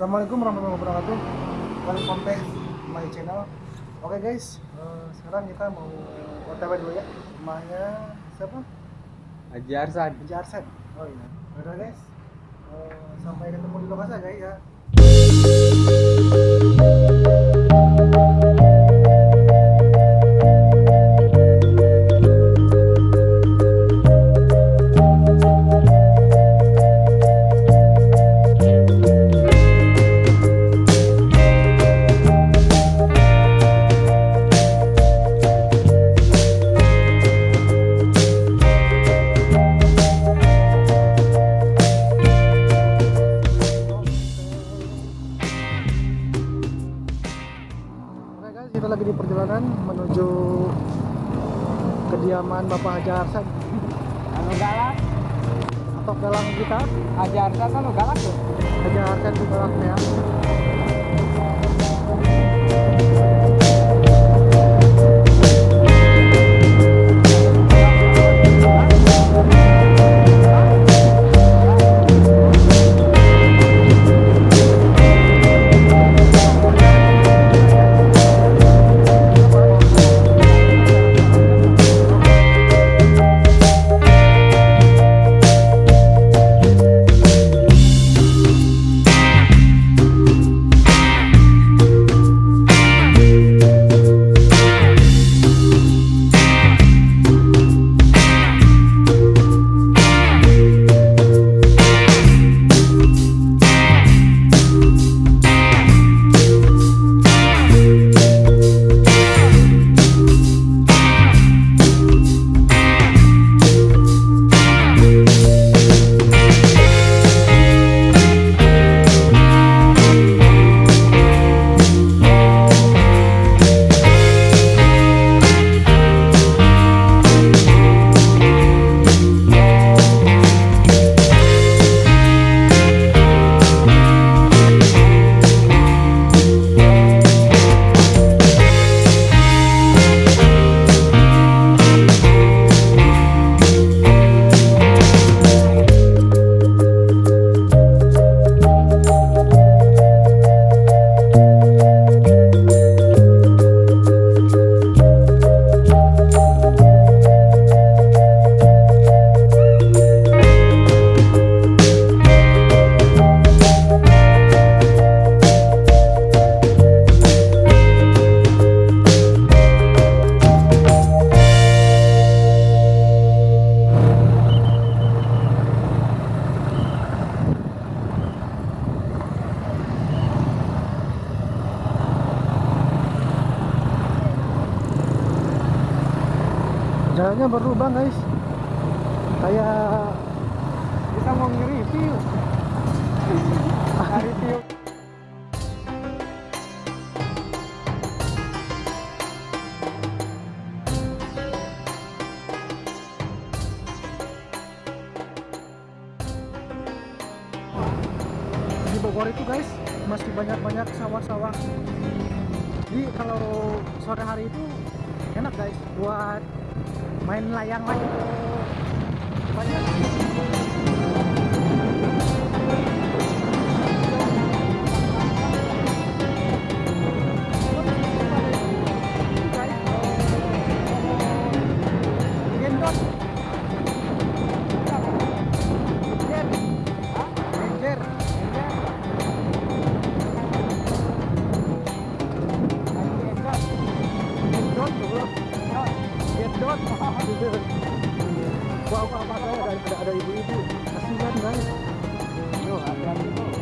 Assalamualaikum warahmatullahi wabarakatuh. Welcome back my channel. Oke guys, eh, sekarang kita mau OTW dulu ya. Rumahnya siapa? Haji Arsan. Haji Arset. Oh iya. Udah guys. Eh, sampai ketemu di lokasi guys ya. Bapak Haji Arset Anu galak. atau dalam kita Haji Arsan anu galak tuh. Haji Arset di belakangnya. Jalannya berubah guys. Kayak Kita mau nge-review. Nge-review. di Bogor itu guys masih banyak-banyak sawah-sawah. Jadi kalau sore hari itu enak guys buat main layang lagi. Banyak. Gendot. Gendot dot wow apa -apa, ada ibu-ibu. Kasihan guys. Yo hati-hati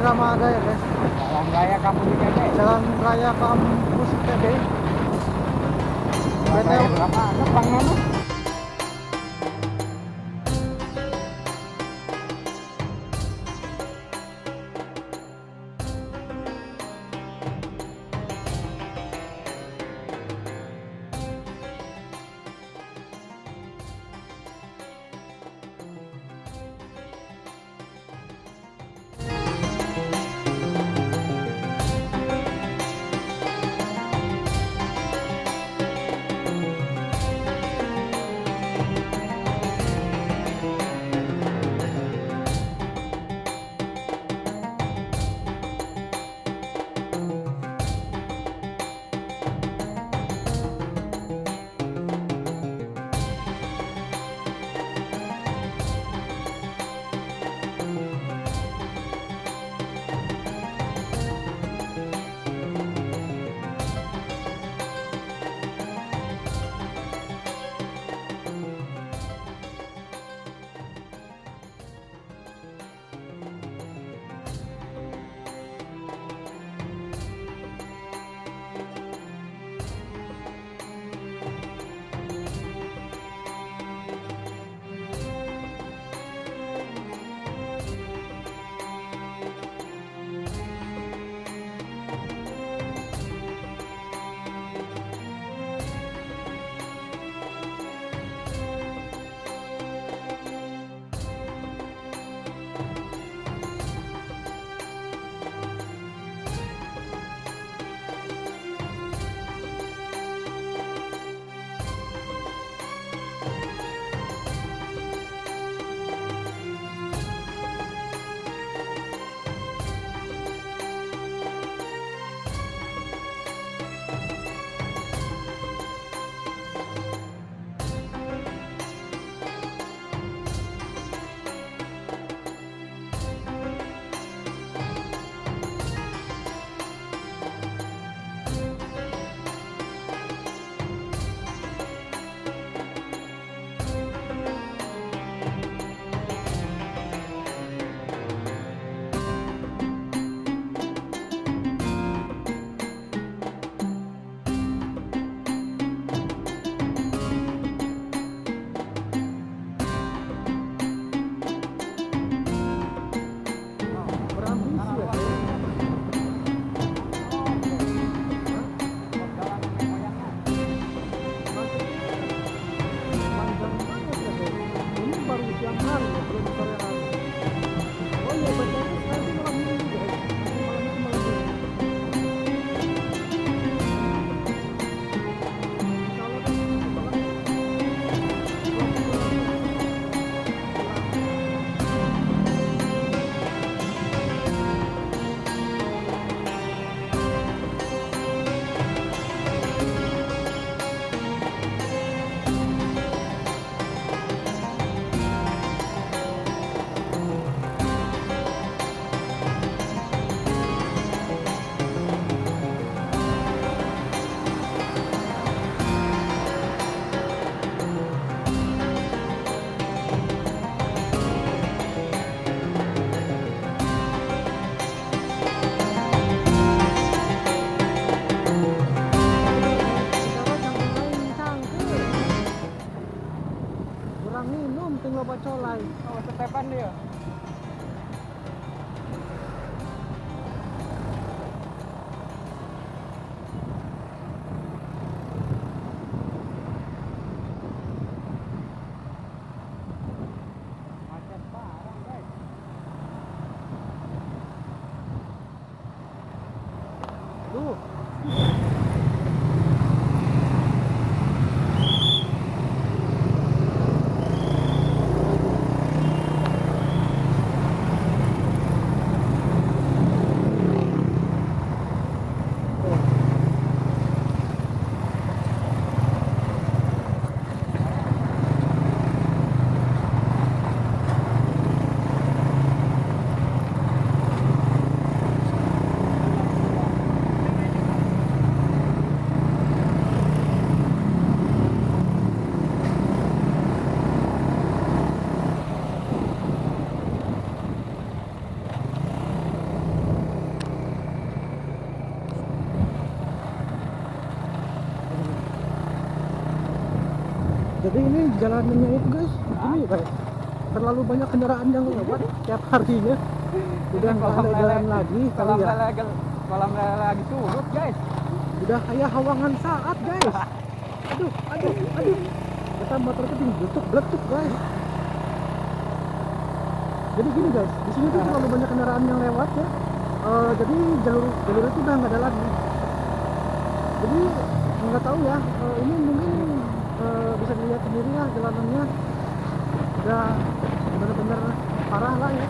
Rama Raya guys? Jalan Raya Kampus ITB Jalan Raya Kampus ITB Jalan Raya berapa? Jadi ini jalanannya itu guys ini guys terlalu banyak kendaraan yang lewat tiap harinya. Udah nggak ada jalan lagi Kolam ya. kolam lele lagi surut guys. udah kayak hawangan saat guys. Aduh aduh aduh. Kita motor itu beletuk beletuk guys. Jadi gini guys di sini tuh terlalu banyak kendaraan yang lewat ya. Eh, jadi jalur jalur itu udah nggak ada lagi. Jadi nggak tahu ya eh, ini mungkin lah jalanannya udah benar-benar parah lah ya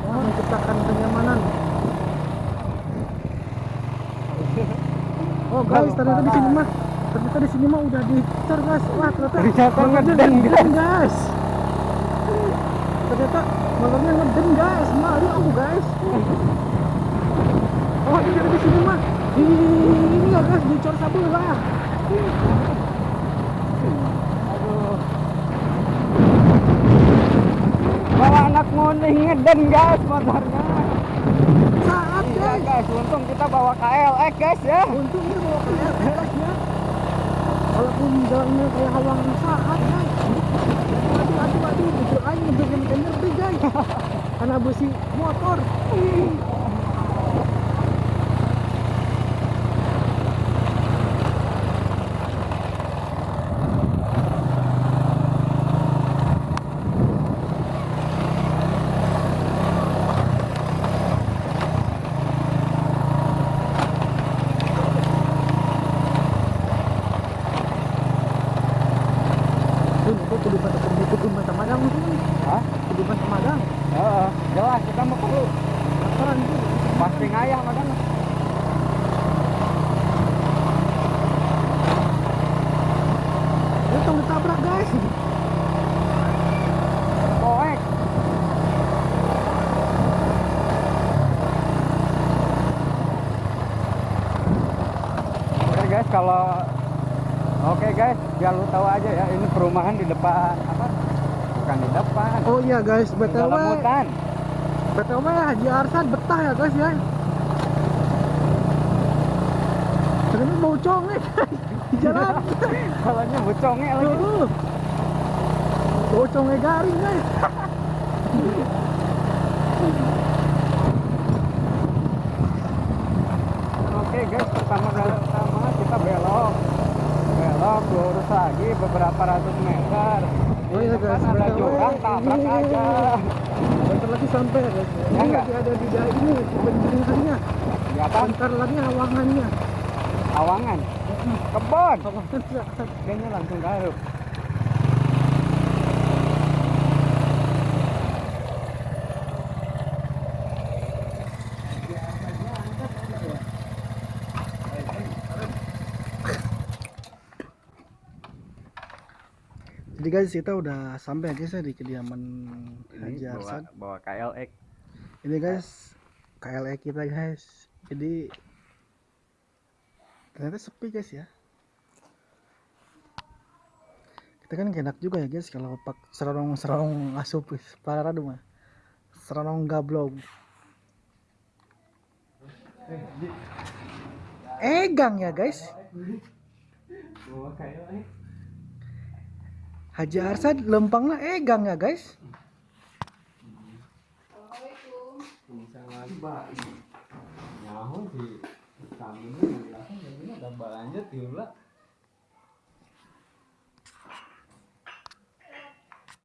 Wah, menciptakan kenyamanan Oh guys, ternyata di sini mah ternyata di sini mah udah dicar guys. Wah ternyata Ternyata malamnya ngeden, guys. Ternyata malamnya ngeden guys. Malu aku guys. Oh ternyata di sini mah di ini ya guys dicor sabelah. Aduh. Bawa anak nguning ngeden guys motornya. Saat Iya guys. untung kita bawa KLX guys ya. Untung itu bawa kayak guys ya. Walaupun jalannya kayak hawangan saat guys. Aduh aduh aduh, jujur aja energi guys. Karena besi motor. Ditabrak guys. Koek. Oke guys, kalau Oke guys, biar lu tahu aja ya, ini perumahan di depan apa? Bukan di depan. Oh iya guys, BTW dalam hutan. BTW Haji Arsan betah ya guys ya. Ternyata bau conge guys di jalan. Kalau nyebut conge lagi. Aduh. Bau conge garing guys. Oke guys, pertama kali pertama kita belok. Belok lurus lagi beberapa ratus meter. Oh iya guys, depan ada jurang, tabrak ini aja. Bentar lagi sampai ya guys. Ya Ini lagi ada di daerah ini bensinnya. Ya kan? Bentar lagi hawangannya. Awangan. Kebon. Kayaknya langsung garuk. Jadi guys kita udah sampai guys ya di kediaman Haji Ini bawa, Arsan. bawa KLX. Ini guys KLE kita guys. Jadi ternyata sepi guys ya. Kita kan enak juga ya guys kalau pak serong serong asup guys. Para radu mah. Serong gablog. Egang ya guys. Haji Arsan lempang lah egang ya guys. Nyaho ada banyak tiula.